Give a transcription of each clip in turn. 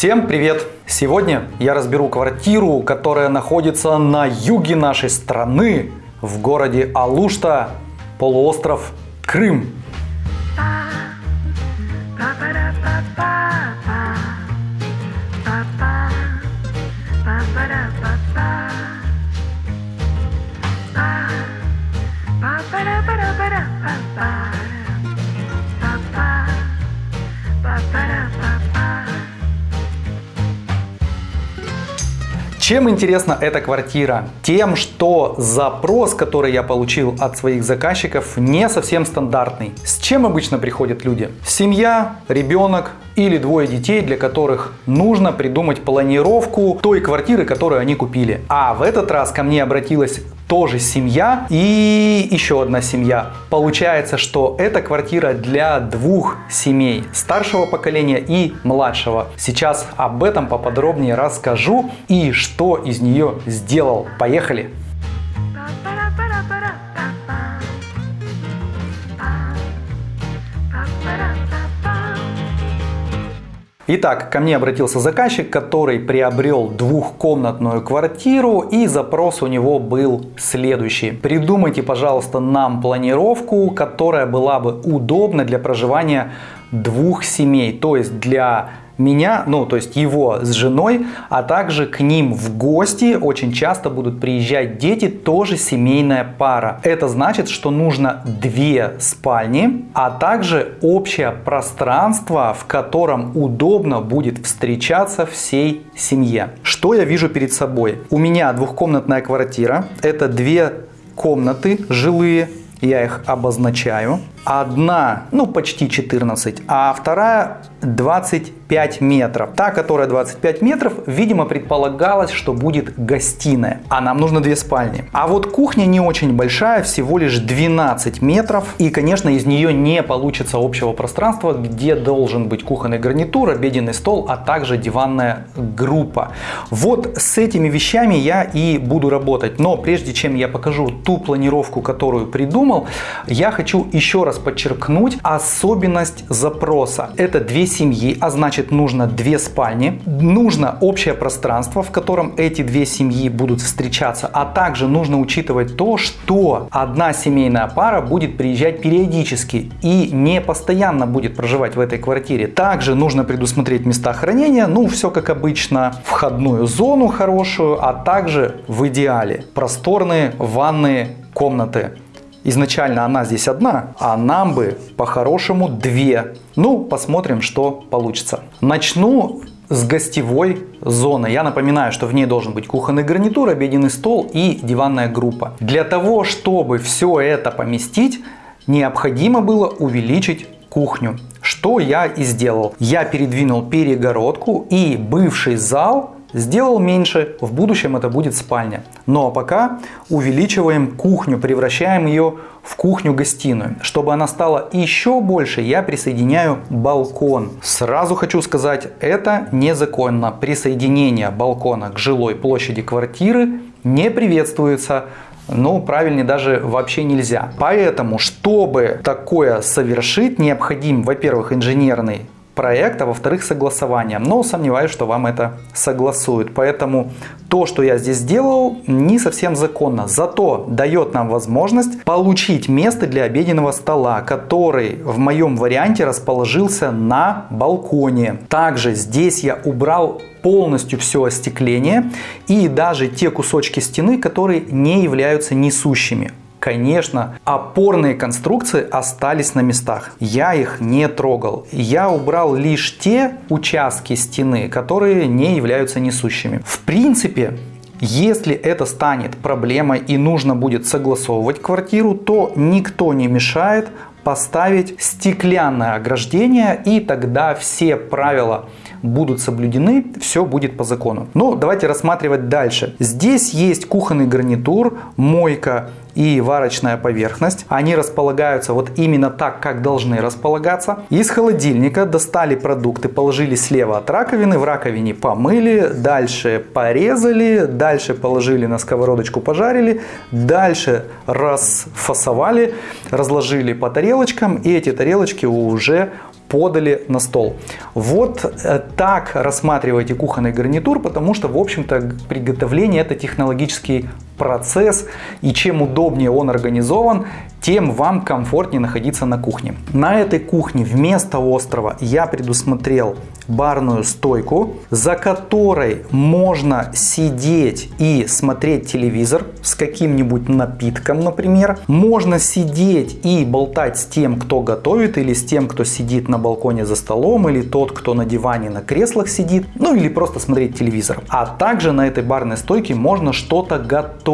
Всем привет! Сегодня я разберу квартиру, которая находится на юге нашей страны, в городе Алушта, полуостров Крым. Чем интересна эта квартира? Тем, что запрос, который я получил от своих заказчиков, не совсем стандартный. С чем обычно приходят люди? Семья, ребенок или двое детей, для которых нужно придумать планировку той квартиры, которую они купили. А в этот раз ко мне обратилась тоже семья и еще одна семья. Получается, что эта квартира для двух семей, старшего поколения и младшего. Сейчас об этом поподробнее расскажу и что из нее сделал. Поехали! Итак, ко мне обратился заказчик, который приобрел двухкомнатную квартиру и запрос у него был следующий. Придумайте, пожалуйста, нам планировку, которая была бы удобна для проживания двух семей, то есть для меня, ну то есть его с женой, а также к ним в гости очень часто будут приезжать дети, тоже семейная пара. Это значит, что нужно две спальни, а также общее пространство, в котором удобно будет встречаться всей семье. Что я вижу перед собой? У меня двухкомнатная квартира, это две комнаты жилые, я их обозначаю. Одна, ну почти 14, а вторая 25 метров. Та, которая 25 метров, видимо, предполагалось, что будет гостиная. А нам нужно две спальни. А вот кухня не очень большая, всего лишь 12 метров. И, конечно, из нее не получится общего пространства, где должен быть кухонный гарнитур, обеденный стол, а также диванная группа. Вот с этими вещами я и буду работать. Но прежде чем я покажу ту планировку, которую придумал, я хочу еще раз подчеркнуть особенность запроса. Это две семьи, а значит нужно две спальни, нужно общее пространство, в котором эти две семьи будут встречаться, а также нужно учитывать то, что одна семейная пара будет приезжать периодически и не постоянно будет проживать в этой квартире. Также нужно предусмотреть места хранения, ну все как обычно, входную зону хорошую, а также в идеале просторные ванные комнаты. Изначально она здесь одна, а нам бы по-хорошему две. Ну, посмотрим, что получится. Начну с гостевой зоны. Я напоминаю, что в ней должен быть кухонный гарнитур, обеденный стол и диванная группа. Для того, чтобы все это поместить, необходимо было увеличить кухню. Что я и сделал. Я передвинул перегородку и бывший зал Сделал меньше, в будущем это будет спальня. Ну, а пока увеличиваем кухню, превращаем ее в кухню-гостиную. Чтобы она стала еще больше, я присоединяю балкон. Сразу хочу сказать, это незаконно. Присоединение балкона к жилой площади квартиры не приветствуется. Ну, правильнее даже вообще нельзя. Поэтому, чтобы такое совершить, необходим, во-первых, инженерный проект, а во-вторых, согласование. Но сомневаюсь, что вам это согласуют. Поэтому то, что я здесь сделал, не совсем законно. Зато дает нам возможность получить место для обеденного стола, который в моем варианте расположился на балконе. Также здесь я убрал полностью все остекление и даже те кусочки стены, которые не являются несущими. Конечно, опорные конструкции остались на местах. Я их не трогал. Я убрал лишь те участки стены, которые не являются несущими. В принципе, если это станет проблемой и нужно будет согласовывать квартиру, то никто не мешает поставить стеклянное ограждение и тогда все правила будут соблюдены, все будет по закону. Но давайте рассматривать дальше. Здесь есть кухонный гарнитур, мойка и варочная поверхность. Они располагаются вот именно так, как должны располагаться. Из холодильника достали продукты, положили слева от раковины, в раковине помыли, дальше порезали, дальше положили на сковородочку, пожарили, дальше расфасовали, разложили по тарелочкам и эти тарелочки уже подали на стол. Вот э, так рассматривайте кухонный гарнитур, потому что, в общем-то, приготовление это технологический процесс, и чем удобнее он организован, тем вам комфортнее находиться на кухне. На этой кухне вместо острова я предусмотрел барную стойку, за которой можно сидеть и смотреть телевизор с каким-нибудь напитком, например. Можно сидеть и болтать с тем, кто готовит, или с тем, кто сидит на балконе за столом, или тот, кто на диване на креслах сидит, ну или просто смотреть телевизор. А также на этой барной стойке можно что-то готовить.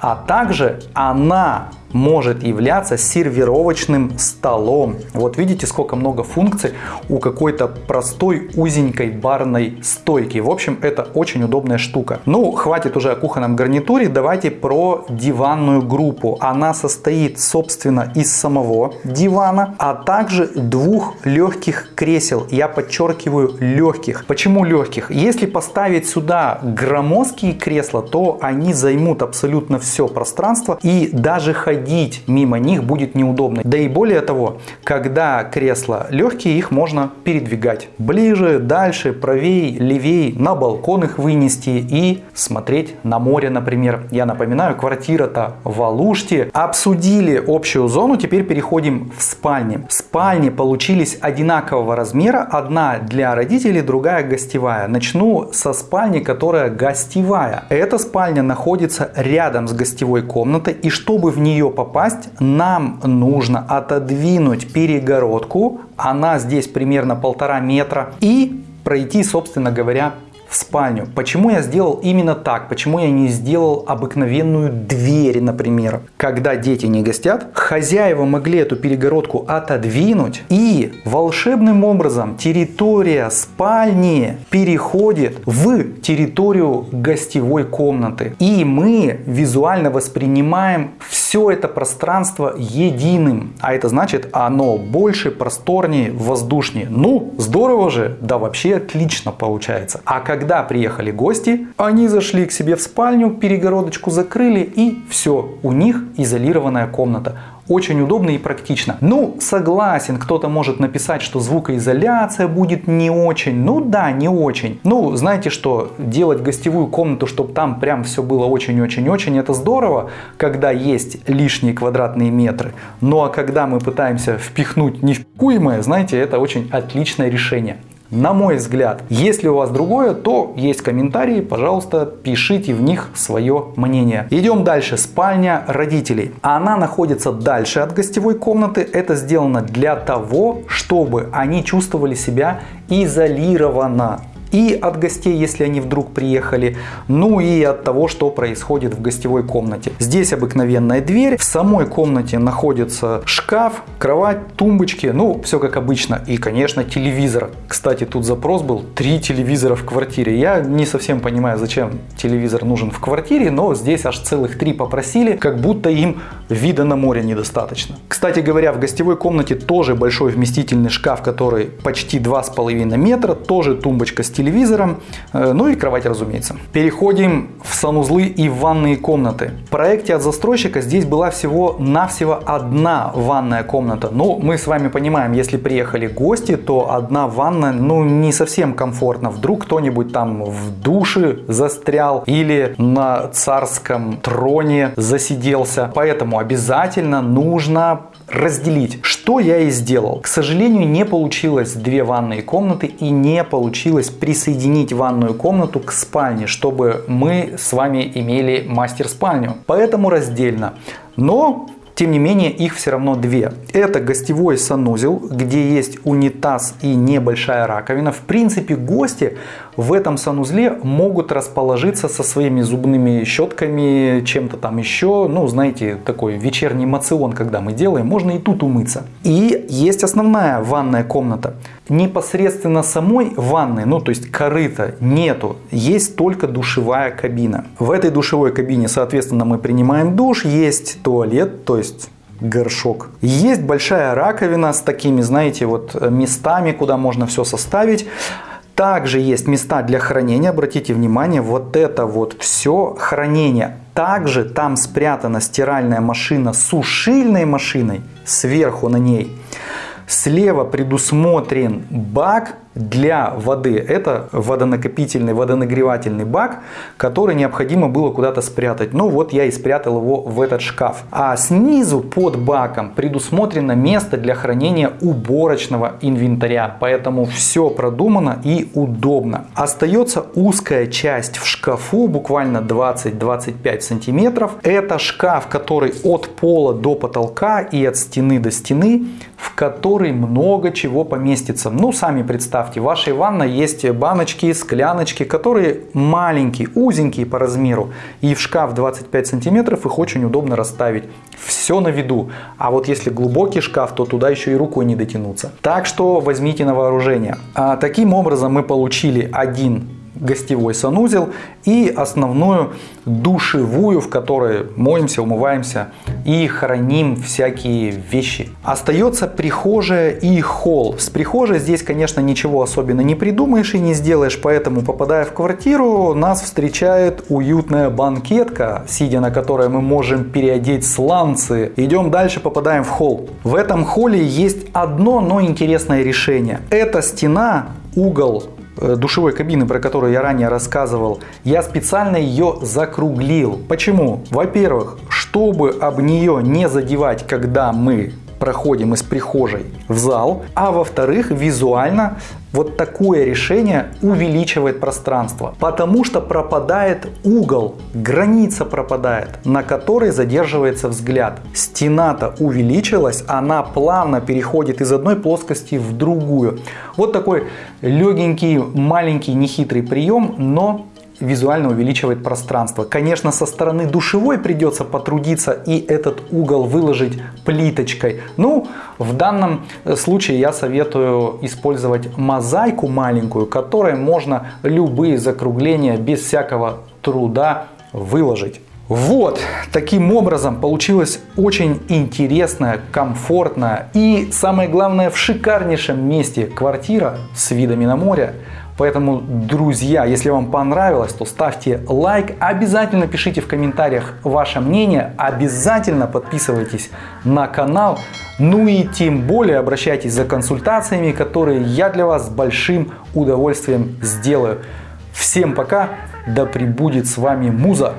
А также она может являться сервировочным столом. Вот видите, сколько много функций у какой-то простой узенькой барной стойки. В общем, это очень удобная штука. Ну, хватит уже о кухонном гарнитуре, давайте про диванную группу. Она состоит, собственно, из самого дивана, а также двух легких кресел. Я подчеркиваю легких. Почему легких? Если поставить сюда громоздкие кресла, то они займут абсолютно все пространство и даже ходить ходить мимо них будет неудобно. Да и более того, когда кресла легкие, их можно передвигать ближе, дальше, правее, левее, на балкон их вынести и смотреть на море, например. Я напоминаю, квартира-то в Алуште. Обсудили общую зону, теперь переходим в спальни. Спальни получились одинакового размера, одна для родителей, другая гостевая. Начну со спальни, которая гостевая. Эта спальня находится рядом с гостевой комнатой и чтобы в нее попасть, нам нужно отодвинуть перегородку, она здесь примерно полтора метра, и пройти, собственно говоря, в спальню. Почему я сделал именно так? Почему я не сделал обыкновенную дверь, например? Когда дети не гостят, хозяева могли эту перегородку отодвинуть и волшебным образом территория спальни переходит в территорию гостевой комнаты. И мы визуально воспринимаем все это пространство единым. А это значит, оно больше, просторнее, воздушнее. Ну, здорово же, да вообще отлично получается. А когда когда приехали гости, они зашли к себе в спальню, перегородочку закрыли и все, у них изолированная комната. Очень удобно и практично. Ну, согласен, кто-то может написать, что звукоизоляция будет не очень. Ну да, не очень. Ну, знаете что, делать гостевую комнату, чтобы там прям все было очень-очень-очень, это здорово, когда есть лишние квадратные метры. Ну а когда мы пытаемся впихнуть невпикуемое, знаете, это очень отличное решение. На мой взгляд, если у вас другое, то есть комментарии, пожалуйста, пишите в них свое мнение. Идем дальше. Спальня родителей. Она находится дальше от гостевой комнаты. Это сделано для того, чтобы они чувствовали себя изолированно и от гостей, если они вдруг приехали, ну и от того, что происходит в гостевой комнате. Здесь обыкновенная дверь, в самой комнате находится шкаф, кровать, тумбочки, ну все как обычно. И, конечно, телевизор. Кстати, тут запрос был три телевизора в квартире. Я не совсем понимаю, зачем телевизор нужен в квартире, но здесь аж целых три попросили, как будто им вида на море недостаточно. Кстати говоря, в гостевой комнате тоже большой вместительный шкаф, который почти 2,5 метра, тоже тумбочка с телевизором, э, ну и кровать, разумеется. Переходим в санузлы и ванные комнаты. В проекте от застройщика здесь была всего-навсего одна ванная комната. Но мы с вами понимаем, если приехали гости, то одна ванна ну не совсем комфортно. Вдруг кто-нибудь там в душе застрял или на царском троне засиделся. Поэтому обязательно нужно разделить, что я и сделал. К сожалению, не получилось две ванные комнаты и не получилось присоединить ванную комнату к спальне, чтобы мы с вами имели мастер-спальню. Поэтому раздельно. Но тем не менее, их все равно две. Это гостевой санузел, где есть унитаз и небольшая раковина. В принципе, гости в этом санузле могут расположиться со своими зубными щетками, чем-то там еще. Ну, знаете, такой вечерний мацион, когда мы делаем, можно и тут умыться. И есть основная ванная комната. Непосредственно самой ванны, ну то есть корыта нету, есть только душевая кабина. В этой душевой кабине, соответственно, мы принимаем душ, есть туалет, то есть горшок. Есть большая раковина с такими, знаете, вот местами, куда можно все составить. Также есть места для хранения. Обратите внимание, вот это вот все хранение. Также там спрятана стиральная машина с сушильной машиной сверху на ней. Слева предусмотрен бак для воды. Это водонакопительный, водонагревательный бак, который необходимо было куда-то спрятать. Ну вот я и спрятал его в этот шкаф. А снизу под баком предусмотрено место для хранения уборочного инвентаря. Поэтому все продумано и удобно. Остается узкая часть в шкафу, буквально 20-25 сантиметров. Это шкаф, который от пола до потолка и от стены до стены, в который много чего поместится. Ну, сами представьте, в вашей ванной есть баночки, скляночки, которые маленькие, узенькие по размеру. И в шкаф 25 сантиметров их очень удобно расставить. Все на виду. А вот если глубокий шкаф, то туда еще и рукой не дотянуться. Так что возьмите на вооружение. А, таким образом мы получили один гостевой санузел и основную душевую, в которой моемся, умываемся и храним всякие вещи. Остается прихожая и холл. С прихожей здесь, конечно, ничего особенно не придумаешь и не сделаешь, поэтому, попадая в квартиру, нас встречает уютная банкетка, сидя на которой мы можем переодеть сланцы. Идем дальше, попадаем в холл. В этом холле есть одно, но интересное решение. Эта стена, угол душевой кабины, про которую я ранее рассказывал, я специально ее закруглил. Почему? Во-первых, чтобы об нее не задевать, когда мы проходим из прихожей в зал, а во-вторых, визуально вот такое решение увеличивает пространство, потому что пропадает угол, граница пропадает, на которой задерживается взгляд. Стена-то увеличилась, она плавно переходит из одной плоскости в другую. Вот такой легенький, маленький, нехитрый прием, но визуально увеличивает пространство. Конечно, со стороны душевой придется потрудиться и этот угол выложить плиточкой. Ну, в данном случае я советую использовать мозаику маленькую, которой можно любые закругления без всякого труда выложить. Вот, таким образом получилась очень интересная, комфортная и, самое главное, в шикарнейшем месте квартира с видами на море. Поэтому, друзья, если вам понравилось, то ставьте лайк, обязательно пишите в комментариях ваше мнение, обязательно подписывайтесь на канал, ну и тем более обращайтесь за консультациями, которые я для вас с большим удовольствием сделаю. Всем пока, да пребудет с вами Муза!